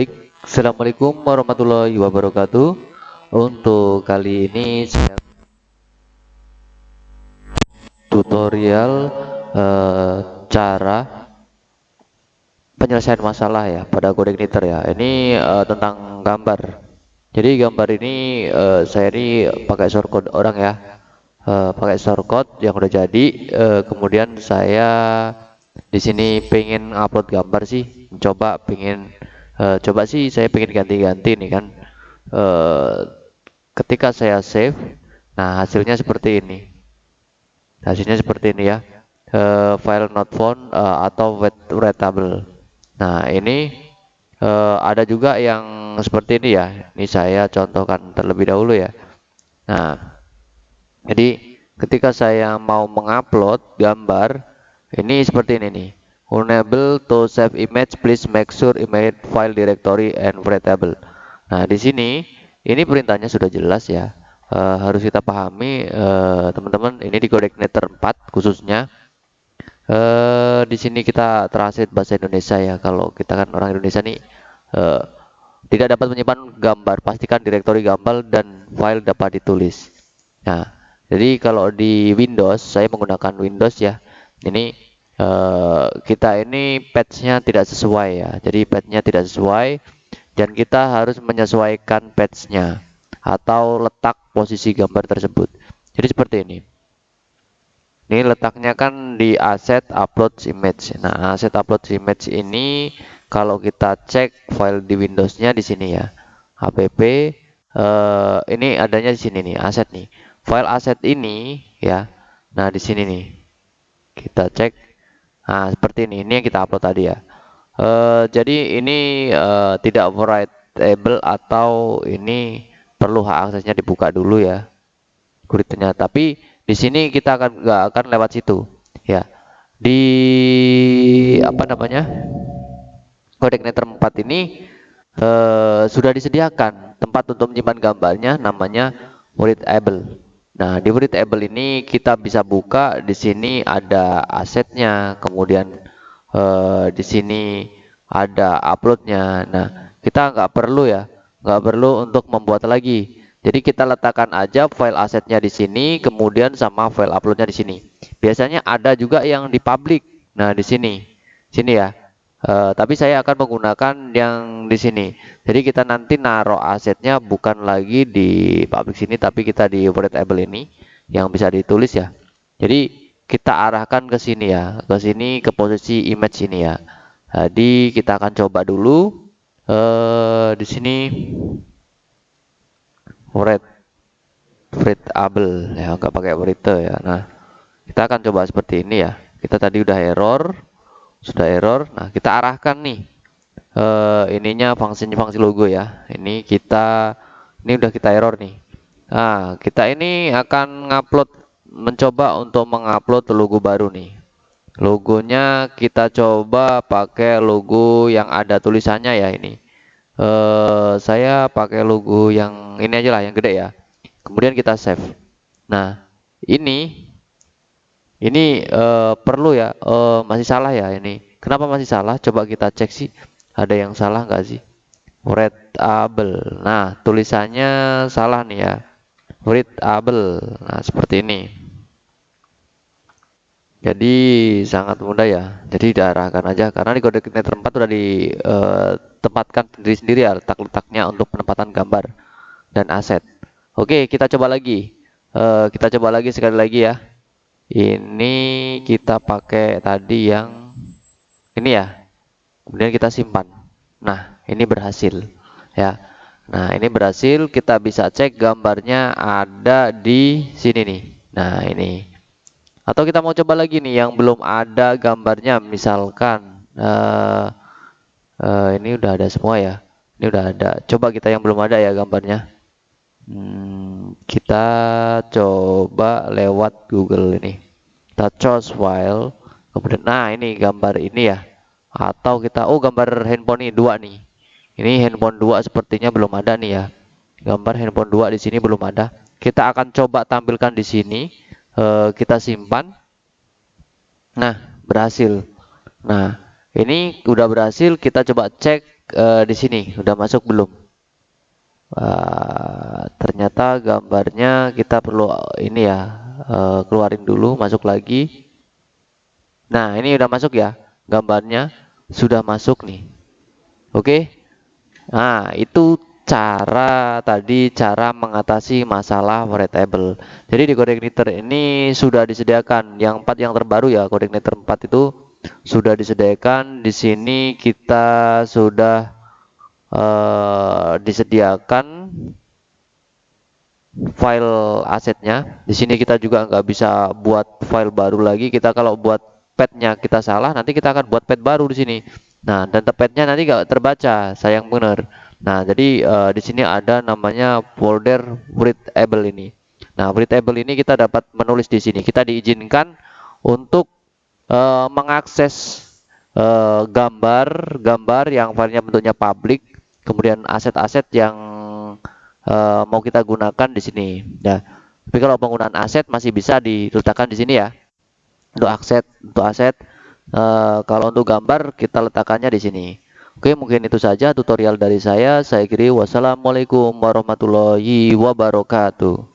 Baik, Assalamualaikum warahmatullahi wabarakatuh. Untuk kali ini saya tutorial eh, cara penyelesaian masalah ya pada coordinator ya. Ini eh, tentang gambar. Jadi gambar ini eh, saya ini pakai shortcode orang ya. Eh, pakai shortcode yang udah jadi. Eh, kemudian saya di sini pengen upload gambar sih, coba pengen uh, coba sih saya pengen ganti-ganti nih kan. Uh, ketika saya save nah hasilnya seperti ini. Hasilnya seperti ini ya. Uh, file not found uh, atau readable. Nah ini uh, ada juga yang seperti ini ya. Ini saya contohkan terlebih dahulu ya. Nah jadi ketika saya mau mengupload gambar ini seperti ini nih unable to save image please make sure image file directory and readable. Nah di sini ini perintahnya sudah jelas ya. Uh, harus kita pahami eh, teman-teman ini di coordinator 4 khususnya. Uh, di sini kita translate bahasa Indonesia ya. Kalau kita kan orang Indonesia nih uh, tidak dapat menyimpan gambar. Pastikan directory gambar dan file dapat ditulis. Nah jadi kalau di Windows saya menggunakan Windows ya. Ini uh, kita ini patchnya tidak sesuai ya. Jadi patchnya tidak sesuai dan kita harus menyesuaikan patchnya atau letak posisi gambar tersebut. Jadi seperti ini. Ini letaknya kan di aset upload image. Nah aset upload image ini kalau kita cek file di Windowsnya di sini ya. App uh, ini adanya di sini nih aset nih. File aset ini ya. Nah di sini nih. Kita cek nah seperti ini ini yang kita upload tadi ya. Uh, jadi ini uh, tidak writable atau ini perlu hak aksesnya dibuka dulu ya kuritnya tapi di sini kita akan nggak akan lewat situ ya. Di apa namanya coordinator 4 ini uh, sudah disediakan tempat untuk menyimpan gambarnya namanya readable Nah, di table ini kita bisa buka di sini ada asetnya, kemudian uh, di sini ada uploadnya. Nah, kita nggak perlu ya, nggak perlu untuk membuat lagi. Jadi kita letakkan aja file asetnya di sini, kemudian sama file uploadnya di sini. Biasanya ada juga yang di public. Nah, di sini, sini ya. Uh, tapi saya akan menggunakan yang di sini. Jadi kita nanti naruh asetnya bukan lagi di public sini, tapi kita di variable ini yang bisa ditulis ya. Jadi kita arahkan ke sini ya, ke sini ke posisi image ini ya. Jadi kita akan coba dulu uh, di sini red variable ya, nggak pakai variable ya. Nah kita akan coba seperti ini ya. Kita tadi udah error sudah error. Nah kita arahkan nih uh, ininya fungsinya fungsi logo ya. Ini kita ini udah kita error nih. Nah kita ini akan ngupload mencoba untuk mengupload logo baru nih. Logonya kita coba pakai logo yang ada tulisannya ya ini. Uh, saya pakai logo yang ini aja lah yang gede ya. Kemudian kita save. Nah ini ini uh, perlu ya uh, masih salah ya ini. Kenapa masih salah? Coba kita cek sih. Ada yang salah nggak sih? Readable. Nah tulisannya salah nih ya. Readable. Nah seperti ini. Jadi sangat mudah ya. Jadi diarahkan aja. Karena di kode koordinator 4 sudah ditempatkan uh, sendiri sendiri ya letak-letaknya untuk penempatan gambar dan aset. Oke kita coba lagi. Uh, kita coba lagi sekali lagi ya ini kita pakai tadi yang ini ya. Kemudian kita simpan. Nah ini berhasil ya. Nah ini berhasil. Kita bisa cek gambarnya ada di sini nih. Nah ini. Atau kita mau coba lagi nih yang belum ada gambarnya. Misalkan uh, uh, ini udah ada semua ya. Ini udah ada. Coba kita yang belum ada ya gambarnya. Hmm, kita coba lewat Google ini kita choose file kemudian nah ini gambar ini ya. Atau kita oh gambar handphone ini dua nih. Ini handphone dua sepertinya belum ada nih ya. Gambar handphone dua di sini belum ada. Kita akan coba tampilkan di sini. E, kita simpan. Nah berhasil. Nah Ini udah berhasil, kita coba cek uh, di sini, udah masuk belum? Uh, ternyata gambarnya kita perlu ini ya, uh, keluarin dulu, masuk lagi. Nah, ini udah masuk ya, gambarnya sudah masuk nih. Oke. Nah, itu cara tadi cara mengatasi masalah variable. Jadi di coordinator ini sudah disediakan yang empat yang terbaru ya, coordinator 4 itu sudah disediakan. Di sini kita sudah uh, disediakan file asetnya. Di sini kita juga nggak bisa buat file baru lagi. Kita kalau buat petnya kita salah, nanti kita akan buat pet baru di sini. Nah, dan petnya nanti nggak terbaca, sayang bener. Nah, jadi uh, di sini ada namanya folder readable ini. Nah, readable ini kita dapat menulis di sini. Kita diizinkan untuk uh, mengakses uh, gambar gambar yang filenya bentuknya public kemudian aset-aset yang uh, mau kita gunakan di sini. Nah tapi kalau penggunaan aset masih bisa diletakkan di sini ya. Untuk aset untuk aset uh, kalau untuk gambar kita letakkannya di sini. Oke mungkin itu saja tutorial dari saya. Saya kiri wassalamualaikum warahmatullahi wabarakatuh